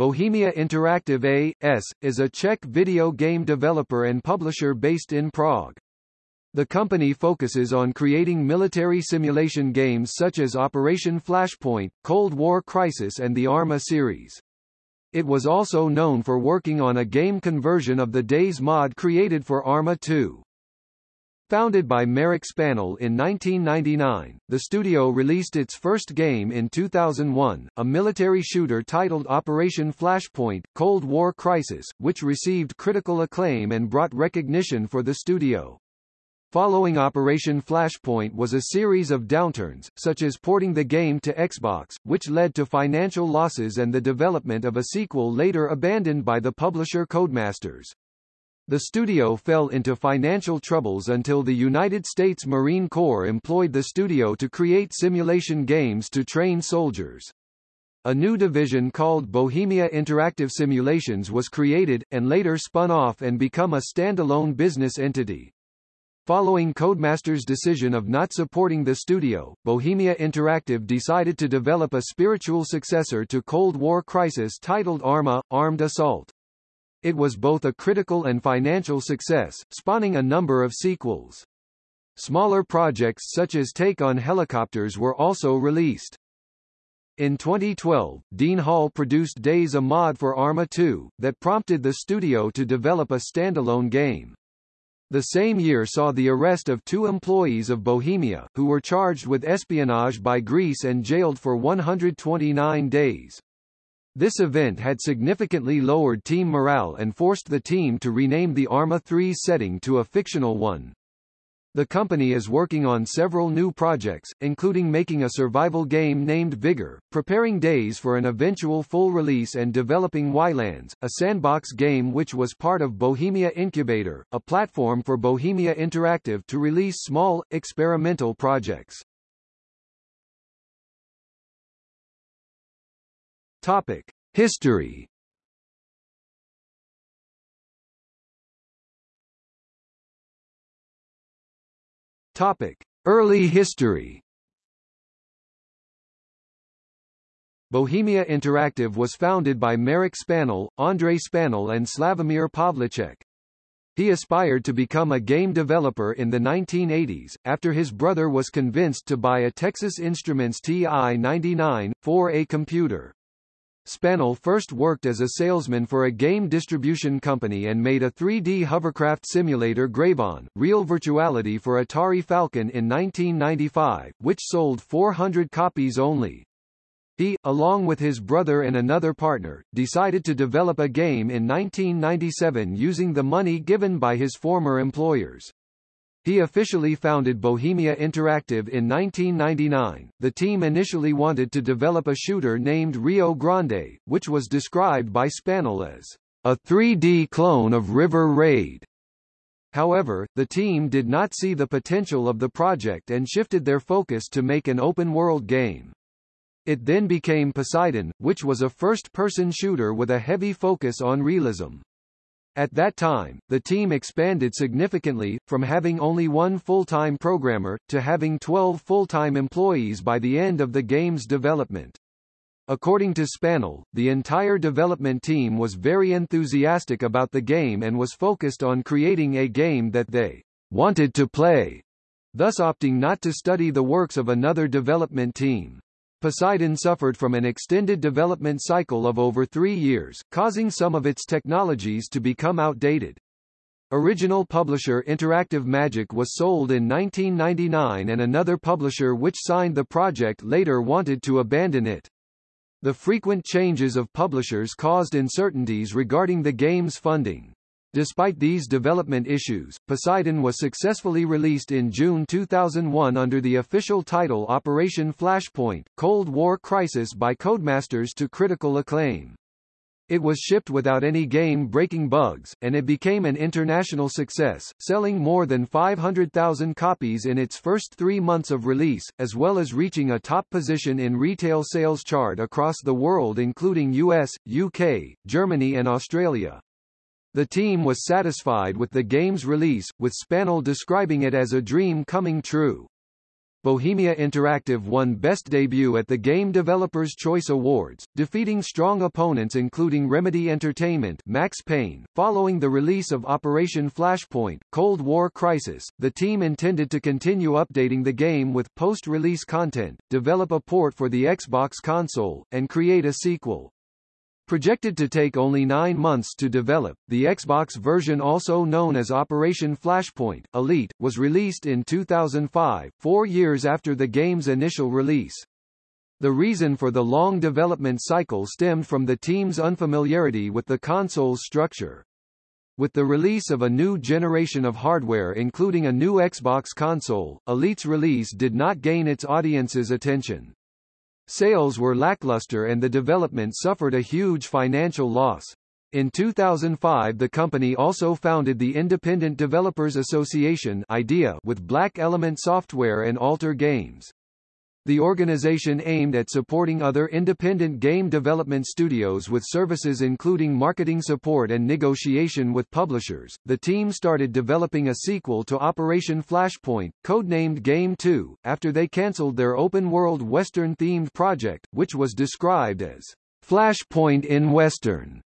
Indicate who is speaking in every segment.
Speaker 1: Bohemia Interactive A.S., is a Czech video game developer and publisher based in Prague. The company focuses on creating military simulation games such as Operation Flashpoint, Cold War Crisis and the Arma series. It was also known for working on a game conversion of the DayZ mod created for Arma 2. Founded by Marek Spanel in 1999, the studio released its first game in 2001, a military shooter titled Operation Flashpoint, Cold War Crisis, which received critical acclaim and brought recognition for the studio. Following Operation Flashpoint was a series of downturns, such as porting the game to Xbox, which led to financial losses and the development of a sequel later abandoned by the publisher Codemasters. The studio fell into financial troubles until the United States Marine Corps employed the studio to create simulation games to train soldiers. A new division called Bohemia Interactive Simulations was created, and later spun off and become a standalone business entity. Following Codemasters' decision of not supporting the studio, Bohemia Interactive decided to develop a spiritual successor to Cold War Crisis titled Arma, Armed Assault. It was both a critical and financial success, spawning a number of sequels. Smaller projects such as Take on Helicopters were also released. In 2012, Dean Hall produced DayZ a mod for Arma 2, that prompted the studio to develop a standalone game. The same year saw the arrest of two employees of Bohemia, who were charged with espionage by Greece and jailed for 129 days. This event had significantly lowered team morale and forced the team to rename the Arma 3 setting to a fictional one. The company is working on several new projects, including making a survival game named Vigor, preparing DayZ for an eventual full release and developing Ylands, a sandbox game which was part of Bohemia Incubator, a platform for Bohemia Interactive to release small, experimental projects. Topic: History. Topic: Early history. Bohemia Interactive was founded by Marek Spanel, Andrei Spanel and Slavomir Pavlicek. He aspired to become a game developer in the 1980s, after his brother was convinced to buy a Texas Instruments TI-99, for a computer. Spanel first worked as a salesman for a game distribution company and made a 3D hovercraft simulator Gravon, Real Virtuality for Atari Falcon in 1995, which sold 400 copies only. He, along with his brother and another partner, decided to develop a game in 1997 using the money given by his former employers. He officially founded Bohemia Interactive in 1999. The team initially wanted to develop a shooter named Rio Grande, which was described by Spanel as a 3D clone of River Raid. However, the team did not see the potential of the project and shifted their focus to make an open-world game. It then became Poseidon, which was a first-person shooter with a heavy focus on realism. At that time, the team expanded significantly, from having only one full-time programmer, to having 12 full-time employees by the end of the game's development. According to Spanel, the entire development team was very enthusiastic about the game and was focused on creating a game that they wanted to play, thus opting not to study the works of another development team. Poseidon suffered from an extended development cycle of over three years, causing some of its technologies to become outdated. Original publisher Interactive Magic was sold in 1999 and another publisher which signed the project later wanted to abandon it. The frequent changes of publishers caused uncertainties regarding the game's funding. Despite these development issues, Poseidon was successfully released in June 2001 under the official title Operation Flashpoint, Cold War Crisis by Codemasters to critical acclaim. It was shipped without any game-breaking bugs, and it became an international success, selling more than 500,000 copies in its first three months of release, as well as reaching a top position in retail sales chart across the world including US, UK, Germany and Australia. The team was satisfied with the game's release, with Spanel describing it as a dream coming true. Bohemia Interactive won Best Debut at the Game Developers' Choice Awards, defeating strong opponents including Remedy Entertainment Max Payne. Following the release of Operation Flashpoint, Cold War Crisis, the team intended to continue updating the game with post-release content, develop a port for the Xbox console, and create a sequel. Projected to take only nine months to develop, the Xbox version also known as Operation Flashpoint, Elite, was released in 2005, four years after the game's initial release. The reason for the long development cycle stemmed from the team's unfamiliarity with the console's structure. With the release of a new generation of hardware including a new Xbox console, Elite's release did not gain its audience's attention. Sales were lackluster and the development suffered a huge financial loss. In 2005 the company also founded the Independent Developers Association IDEA with Black Element Software and Altar Games. The organization aimed at supporting other independent game development studios with services including marketing support and negotiation with publishers. The team started developing a sequel to Operation Flashpoint, codenamed Game 2, after they cancelled their open-world Western-themed project, which was described as Flashpoint in Western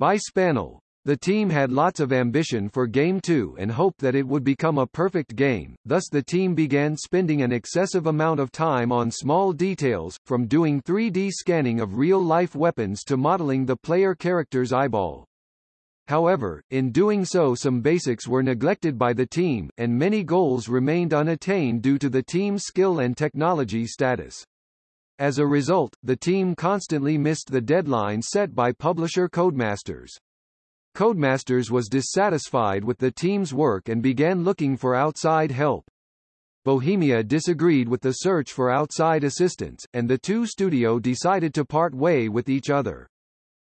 Speaker 1: by Spanel. The team had lots of ambition for Game 2 and hoped that it would become a perfect game, thus the team began spending an excessive amount of time on small details, from doing 3D scanning of real-life weapons to modeling the player character's eyeball. However, in doing so some basics were neglected by the team, and many goals remained unattained due to the team's skill and technology status. As a result, the team constantly missed the deadline set by publisher Codemasters. Codemasters was dissatisfied with the team's work and began looking for outside help. Bohemia disagreed with the search for outside assistance, and the two studio decided to part way with each other.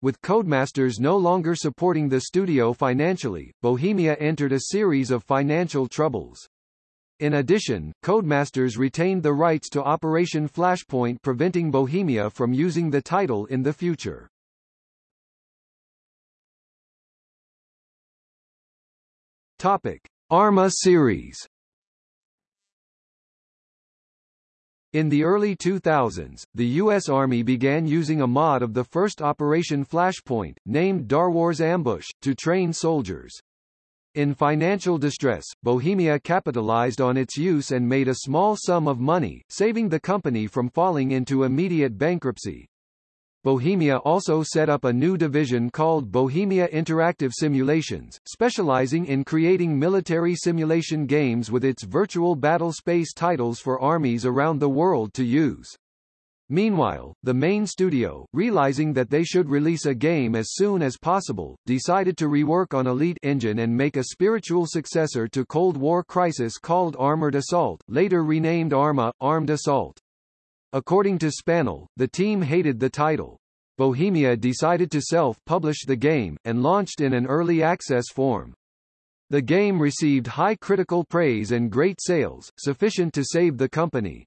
Speaker 1: With Codemasters no longer supporting the studio financially, Bohemia entered a series of financial troubles. In addition, Codemasters retained the rights to Operation Flashpoint preventing Bohemia from using the title in the future. Topic: Arma series. In the early 2000s, the U.S. Army began using a mod of the first Operation Flashpoint, named Darwars Ambush, to train soldiers. In financial distress, Bohemia capitalized on its use and made a small sum of money, saving the company from falling into immediate bankruptcy. Bohemia also set up a new division called Bohemia Interactive Simulations, specializing in creating military simulation games with its virtual battle space titles for armies around the world to use. Meanwhile, the main studio, realizing that they should release a game as soon as possible, decided to rework on Elite Engine and make a spiritual successor to Cold War Crisis called Armored Assault, later renamed Arma, Armed Assault. According to Spanel, the team hated the title. Bohemia decided to self-publish the game, and launched in an early access form. The game received high critical praise and great sales, sufficient to save the company.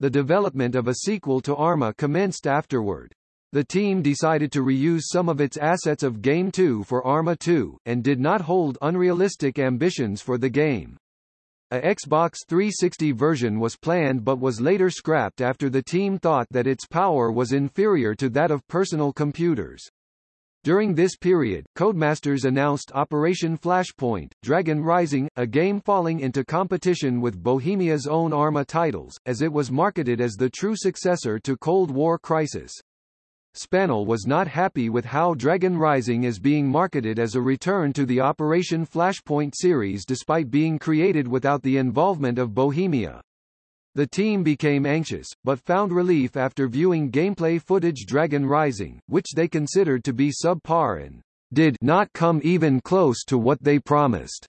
Speaker 1: The development of a sequel to Arma commenced afterward. The team decided to reuse some of its assets of Game 2 for Arma 2, and did not hold unrealistic ambitions for the game. A Xbox 360 version was planned but was later scrapped after the team thought that its power was inferior to that of personal computers. During this period, Codemasters announced Operation Flashpoint, Dragon Rising, a game falling into competition with Bohemia's own Arma titles, as it was marketed as the true successor to Cold War Crisis. Spanel was not happy with how Dragon Rising is being marketed as a return to the Operation Flashpoint series despite being created without the involvement of Bohemia. The team became anxious, but found relief after viewing gameplay footage Dragon Rising, which they considered to be subpar and did not come even close to what they promised.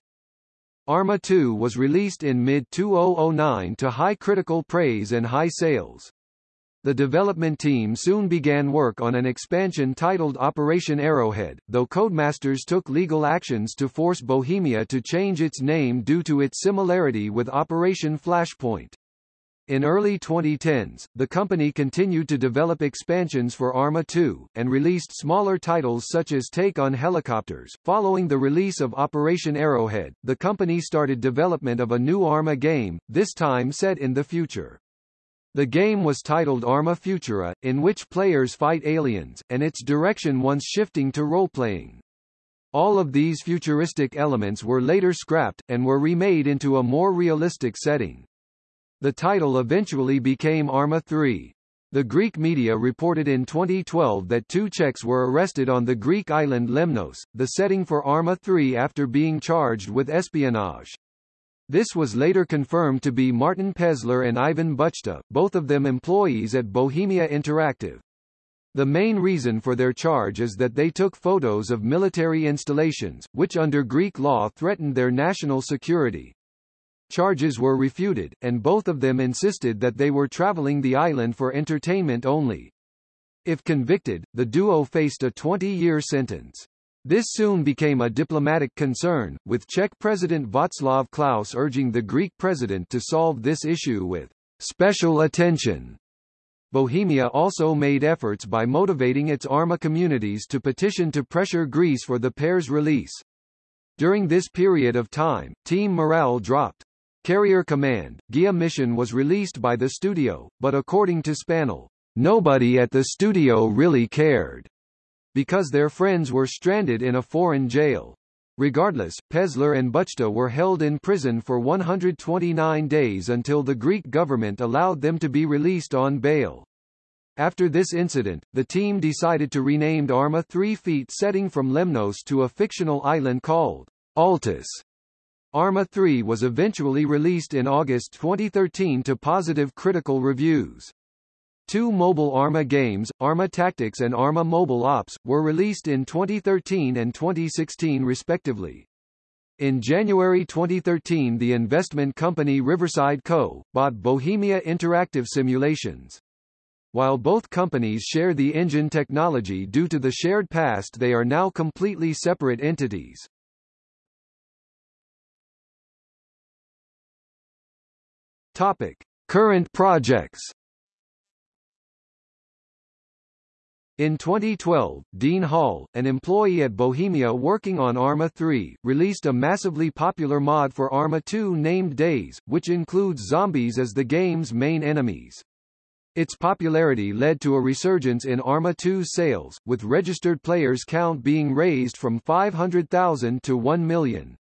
Speaker 1: Arma 2 was released in mid-2009 to high critical praise and high sales. The development team soon began work on an expansion titled Operation Arrowhead, though Codemasters took legal actions to force Bohemia to change its name due to its similarity with Operation Flashpoint. In early 2010s, the company continued to develop expansions for Arma 2, and released smaller titles such as Take on Helicopters. Following the release of Operation Arrowhead, the company started development of a new Arma game, this time set in the future. The game was titled Arma Futura, in which players fight aliens, and its direction once shifting to role-playing. All of these futuristic elements were later scrapped, and were remade into a more realistic setting. The title eventually became Arma 3. The Greek media reported in 2012 that two Czechs were arrested on the Greek island Lemnos, the setting for Arma 3 after being charged with espionage. This was later confirmed to be Martin Pesler and Ivan Buchta, both of them employees at Bohemia Interactive. The main reason for their charge is that they took photos of military installations, which under Greek law threatened their national security. Charges were refuted, and both of them insisted that they were traveling the island for entertainment only. If convicted, the duo faced a 20-year sentence. This soon became a diplomatic concern, with Czech President Václav Klaus urging the Greek president to solve this issue with special attention. Bohemia also made efforts by motivating its Arma communities to petition to pressure Greece for the pair's release. During this period of time, team morale dropped. Carrier Command, Gaea Mission was released by the studio, but according to Spanel, nobody at the studio really cared, because their friends were stranded in a foreign jail. Regardless, Pesler and Buchta were held in prison for 129 days until the Greek government allowed them to be released on bail. After this incident, the team decided to rename Arma 3 Feet setting from Lemnos to a fictional island called Altis. Arma 3 was eventually released in August 2013 to positive critical reviews. Two mobile Arma games, Arma Tactics and Arma Mobile Ops, were released in 2013 and 2016 respectively. In January 2013 the investment company Riverside Co. bought Bohemia Interactive Simulations. While both companies share the engine technology due to the shared past they are now completely separate entities. Topic: Current projects. In 2012, Dean Hall, an employee at Bohemia working on Arma 3, released a massively popular mod for Arma 2 named DayZ, which includes zombies as the game's main enemies. Its popularity led to a resurgence in Arma 2's sales, with registered players count being raised from 500,000 to 1 million.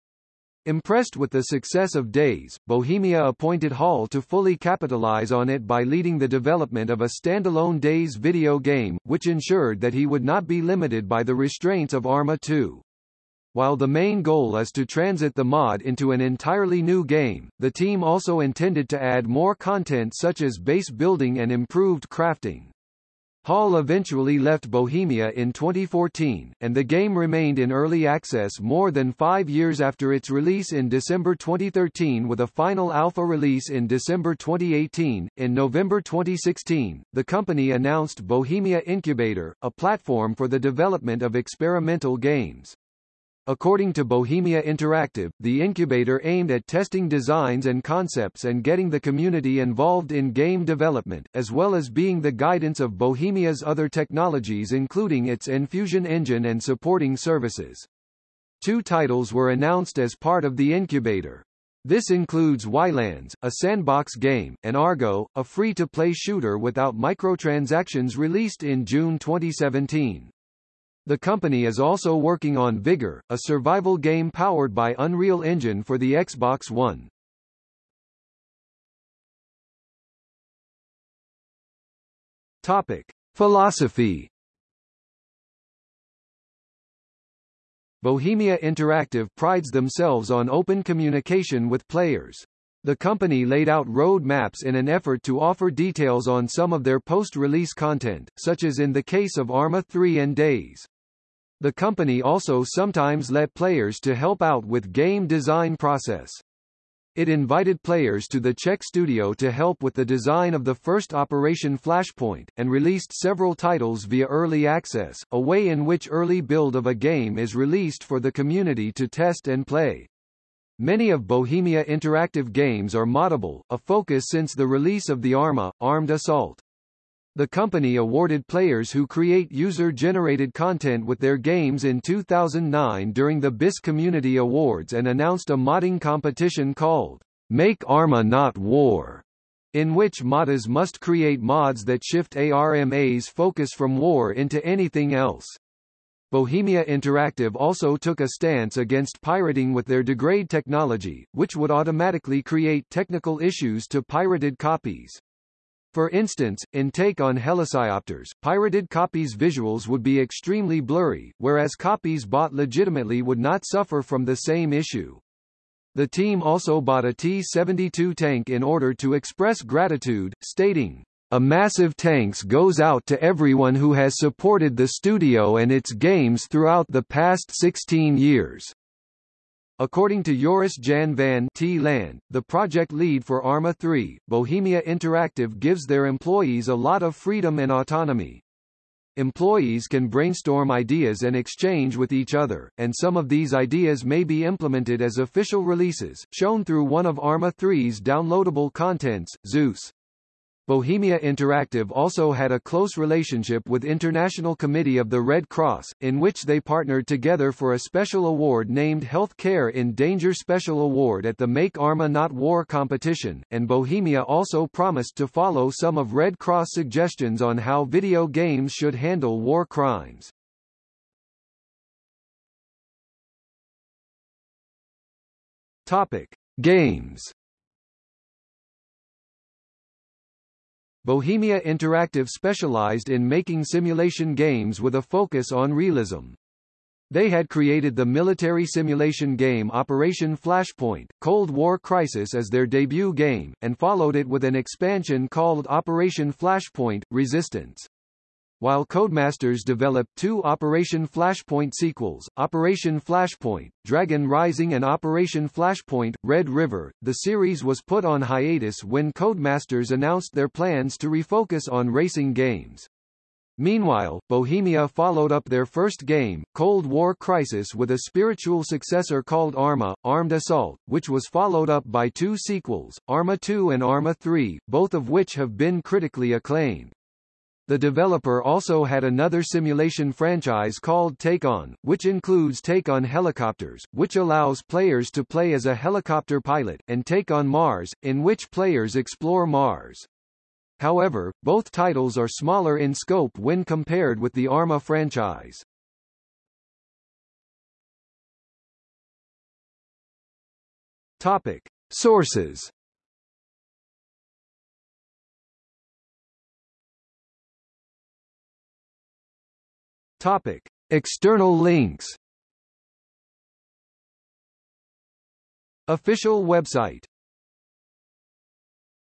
Speaker 1: Impressed with the success of DayZ, Bohemia appointed Hall to fully capitalize on it by leading the development of a standalone DayZ video game, which ensured that he would not be limited by the restraints of Arma 2. While the main goal is to transit the mod into an entirely new game, the team also intended to add more content such as base building and improved crafting. Hall eventually left Bohemia in 2014, and the game remained in early access more than five years after its release in December 2013 with a final alpha release in December 2018. In November 2016, the company announced Bohemia Incubator, a platform for the development of experimental games. According to Bohemia Interactive, the incubator aimed at testing designs and concepts and getting the community involved in game development, as well as being the guidance of Bohemia's other technologies including its Enfusion engine and supporting services. Two titles were announced as part of the incubator. This includes Ylands, a sandbox game, and Argo, a free-to-play shooter without microtransactions released in June 2017. The company is also working on Vigor, a survival game powered by Unreal Engine for the Xbox One. Topic: Philosophy Bohemia Interactive prides themselves on open communication with players. The company laid out road maps in an effort to offer details on some of their post-release content, such as in the case of Arma 3 and DayZ. The company also sometimes let players to help out with game design process. It invited players to the Czech studio to help with the design of the first Operation Flashpoint, and released several titles via early access, a way in which early build of a game is released for the community to test and play. Many of Bohemia Interactive games are moddable, a focus since the release of the Arma, Armed Assault. The company awarded players who create user-generated content with their games in 2009 during the BIS Community Awards and announced a modding competition called Make Arma Not War, in which modders must create mods that shift ARMA's focus from war into anything else. Bohemia Interactive also took a stance against pirating with their degrade technology, which would automatically create technical issues to pirated copies. For instance, in Take on Helicopters, pirated copies' visuals would be extremely blurry, whereas copies bought legitimately would not suffer from the same issue. The team also bought a T-72 tank in order to express gratitude, stating, a massive thanks goes out to everyone who has supported the studio and its games throughout the past 16 years. According to Joris Jan van T. Land, the project lead for Arma 3, Bohemia Interactive gives their employees a lot of freedom and autonomy. Employees can brainstorm ideas and exchange with each other, and some of these ideas may be implemented as official releases, shown through one of Arma 3's downloadable contents, Zeus. Bohemia Interactive also had a close relationship with International Committee of the Red Cross, in which they partnered together for a special award named Health Care in Danger Special Award at the Make Arma Not War competition, and Bohemia also promised to follow some of Red Cross suggestions on how video games should handle war crimes. Topic: Games Bohemia Interactive specialized in making simulation games with a focus on realism. They had created the military simulation game Operation Flashpoint, Cold War Crisis as their debut game, and followed it with an expansion called Operation Flashpoint, Resistance. While Codemasters developed two Operation Flashpoint sequels, Operation Flashpoint, Dragon Rising and Operation Flashpoint, Red River, the series was put on hiatus when Codemasters announced their plans to refocus on racing games. Meanwhile, Bohemia followed up their first game, Cold War Crisis with a spiritual successor called Arma, Armed Assault, which was followed up by two sequels, Arma 2 and Arma 3, both of which have been critically acclaimed. The developer also had another simulation franchise called Take On, which includes Take On Helicopters, which allows players to play as a helicopter pilot, and Take On Mars, in which players explore Mars. However, both titles are smaller in scope when compared with the Arma franchise. Topic. Sources Topic: External links. Official website